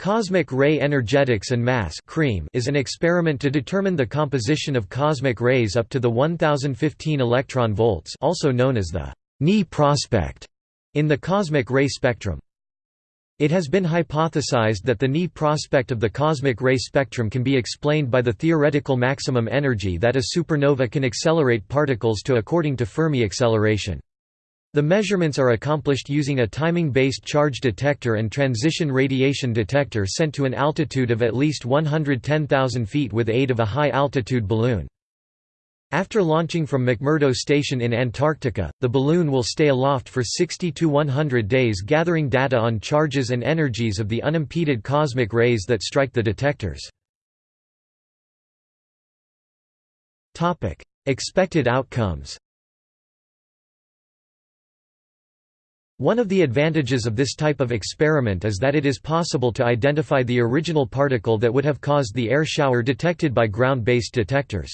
Cosmic ray energetics and mass is an experiment to determine the composition of cosmic rays up to the 1015 electron volts also known as the knee prospect in the cosmic ray spectrum. It has been hypothesized that the knee prospect of the cosmic ray spectrum can be explained by the theoretical maximum energy that a supernova can accelerate particles to according to Fermi acceleration. The measurements are accomplished using a timing-based charge detector and transition radiation detector sent to an altitude of at least 110,000 feet with aid of a high-altitude balloon. After launching from McMurdo Station in Antarctica, the balloon will stay aloft for 60 to 100 days gathering data on charges and energies of the unimpeded cosmic rays that strike the detectors. Expected outcomes One of the advantages of this type of experiment is that it is possible to identify the original particle that would have caused the air shower detected by ground-based detectors.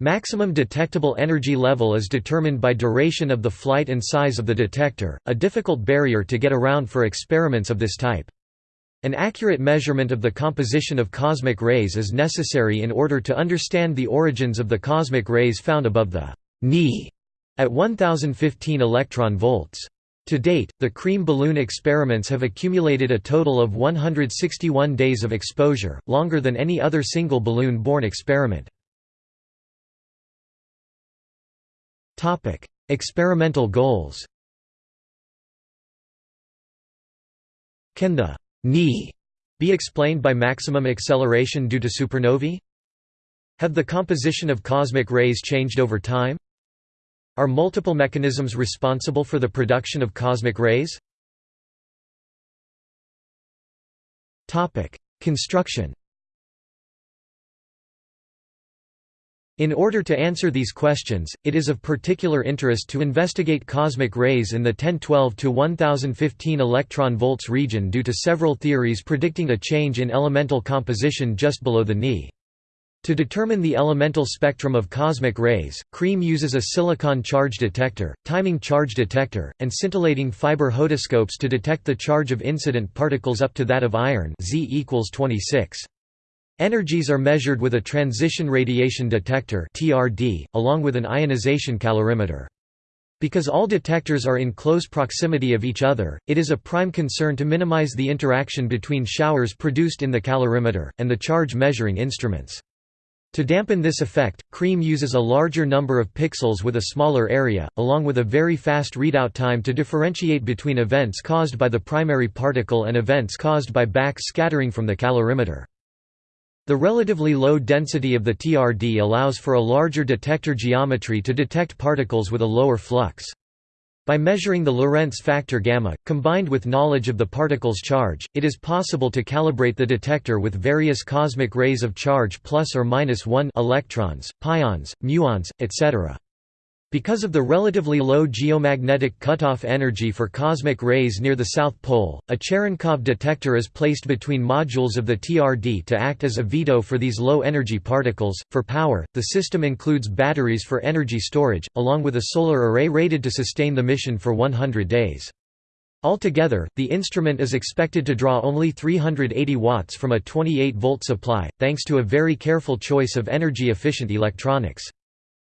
Maximum detectable energy level is determined by duration of the flight and size of the detector, a difficult barrier to get around for experiments of this type. An accurate measurement of the composition of cosmic rays is necessary in order to understand the origins of the cosmic rays found above the knee at 1015 electron volts. To date, the cream balloon experiments have accumulated a total of 161 days of exposure, longer than any other single balloon-borne experiment. Experimental goals Can the knee be explained by maximum acceleration due to supernovae? Have the composition of cosmic rays changed over time? Are multiple mechanisms responsible for the production of cosmic rays? Construction In order to answer these questions, it is of particular interest to investigate cosmic rays in the 1012 to 1015 electron volts region due to several theories predicting a change in elemental composition just below the knee. To determine the elemental spectrum of cosmic rays, CREAM uses a silicon charge detector, timing charge detector, and scintillating fiber hodoscopes to detect the charge of incident particles up to that of iron Z equals 26. Energies are measured with a transition radiation detector (TRD), along with an ionization calorimeter. Because all detectors are in close proximity of each other, it is a prime concern to minimize the interaction between showers produced in the calorimeter, and the charge measuring instruments. To dampen this effect, CREAM uses a larger number of pixels with a smaller area, along with a very fast readout time to differentiate between events caused by the primary particle and events caused by back scattering from the calorimeter. The relatively low density of the TRD allows for a larger detector geometry to detect particles with a lower flux. By measuring the Lorentz factor gamma, combined with knowledge of the particle's charge, it is possible to calibrate the detector with various cosmic rays of charge plus or minus 1 electrons, pions, muons, etc. Because of the relatively low geomagnetic cutoff energy for cosmic rays near the South Pole, a Cherenkov detector is placed between modules of the TRD to act as a veto for these low-energy particles. For power, the system includes batteries for energy storage, along with a solar array rated to sustain the mission for 100 days. Altogether, the instrument is expected to draw only 380 watts from a 28-volt supply, thanks to a very careful choice of energy-efficient electronics.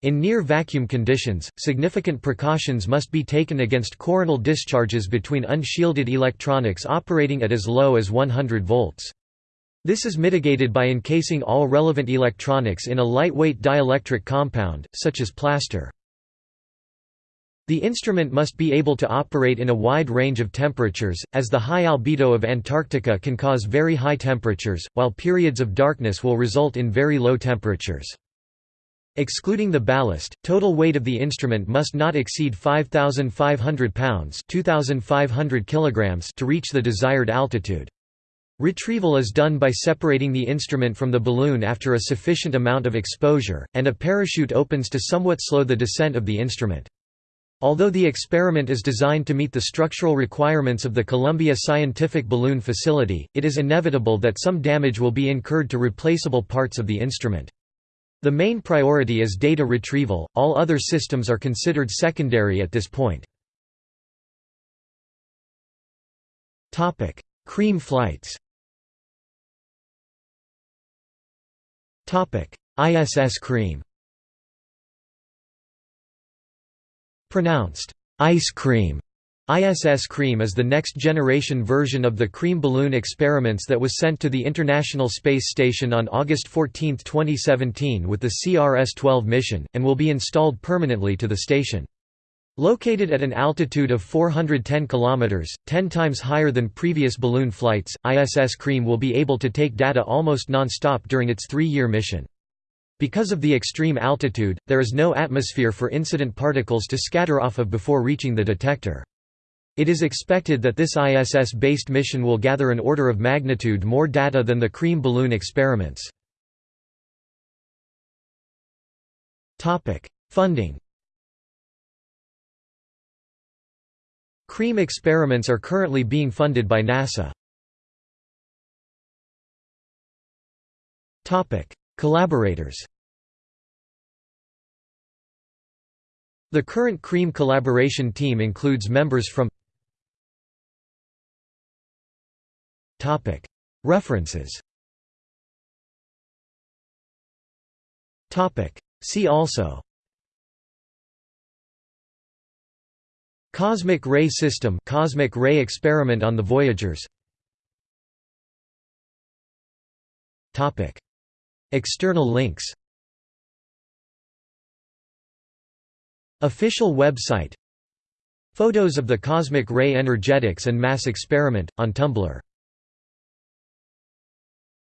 In near-vacuum conditions, significant precautions must be taken against coronal discharges between unshielded electronics operating at as low as 100 volts. This is mitigated by encasing all relevant electronics in a lightweight dielectric compound, such as plaster. The instrument must be able to operate in a wide range of temperatures, as the high albedo of Antarctica can cause very high temperatures, while periods of darkness will result in very low temperatures. Excluding the ballast, total weight of the instrument must not exceed 5,500 pounds 2,500 kilograms to reach the desired altitude. Retrieval is done by separating the instrument from the balloon after a sufficient amount of exposure, and a parachute opens to somewhat slow the descent of the instrument. Although the experiment is designed to meet the structural requirements of the Columbia Scientific Balloon Facility, it is inevitable that some damage will be incurred to replaceable parts of the instrument. The main priority is data retrieval, all other systems are considered secondary at this point. Cream flights ISS cream Pronounced ice cream. ISS Cream is the next-generation version of the Cream balloon experiments that was sent to the International Space Station on August 14, 2017 with the CRS-12 mission, and will be installed permanently to the station. Located at an altitude of 410 km, 10 times higher than previous balloon flights, ISS Cream will be able to take data almost non-stop during its three-year mission. Because of the extreme altitude, there is no atmosphere for incident particles to scatter off of before reaching the detector. It is expected that this ISS-based mission will gather an order of magnitude more data than the Cream balloon experiments. Funding Cream experiments are currently being funded by NASA. Collaborators The current CREAM collaboration team includes members from References. See also. Cosmic ray system cosmic ray experiment on the Voyagers. External links. Official website. Photos of the cosmic ray energetics and mass experiment, on Tumblr